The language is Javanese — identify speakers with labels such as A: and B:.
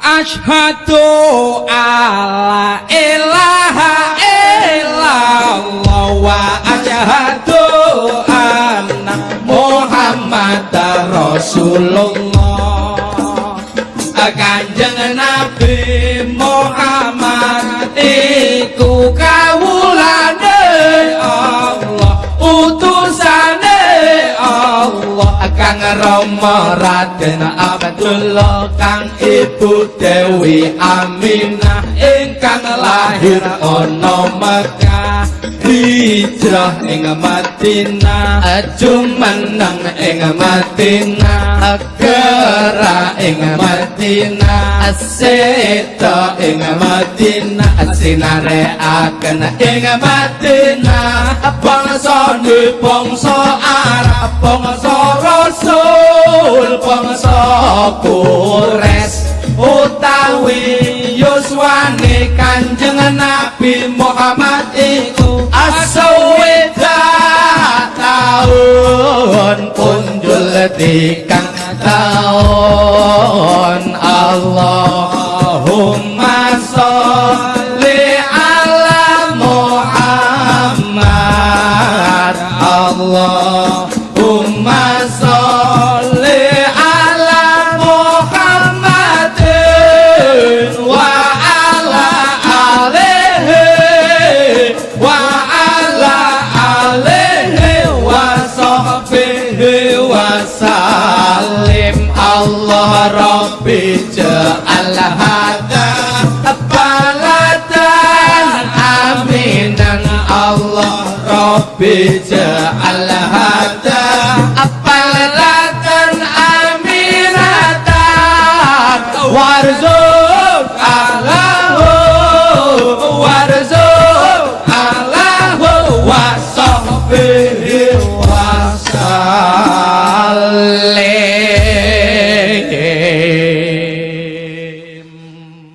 A: Ashhadu alla ilaha illallah wa ashhadu anna Muhammadar Rasulullah. Kanjeng Nabi Muhammad Rama Raden Abdullah kang Ibu Dewi Aminah ingkang lahir ana Mekah hijrah ing Madinah jumeneng ing Madinah gerak ing Madinah aseta ing Madinah sinare akan ing Madinah bangsa ni bangsa Quraisy utawi yuswane kanjeng Nabi Muhammad iku asaweda tahun punjul tigang tahun Allahumma sholli ala Muhammad. Allahumma salim Allah Rabbi ja'al hada baladan aminan Allah Rabbi ja'al hada baladan aminatan warzu